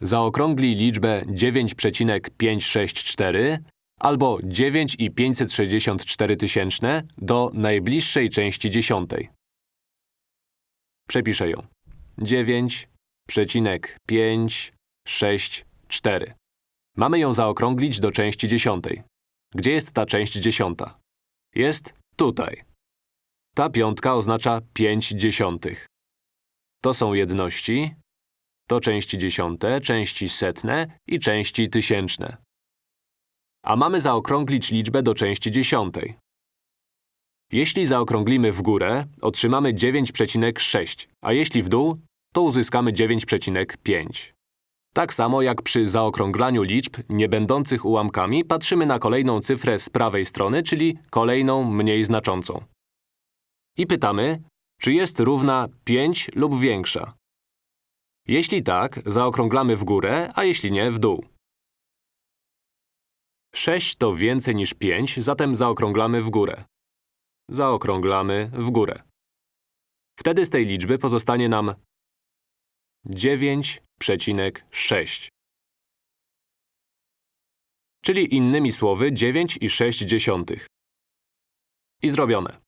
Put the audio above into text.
Zaokrąglij liczbę 9,564 albo 9,564 tysięczne do najbliższej części dziesiątej. Przepiszę ją. 9,564. Mamy ją zaokrąglić do części dziesiątej. Gdzie jest ta część dziesiąta? Jest tutaj. Ta piątka oznacza 5 dziesiątych. To są jedności, to części dziesiąte, części setne i części tysięczne. A mamy zaokrąglić liczbę do części dziesiątej. Jeśli zaokrąglimy w górę, otrzymamy 9,6, a jeśli w dół, to uzyskamy 9,5. Tak samo jak przy zaokrąglaniu liczb nie będących ułamkami, patrzymy na kolejną cyfrę z prawej strony, czyli kolejną mniej znaczącą. I pytamy, czy jest równa 5 lub większa. Jeśli tak, zaokrąglamy w górę, a jeśli nie, w dół. 6 to więcej niż 5, zatem zaokrąglamy w górę. Zaokrąglamy w górę. Wtedy z tej liczby pozostanie nam 9,6. Czyli innymi słowy 9,6. I zrobione.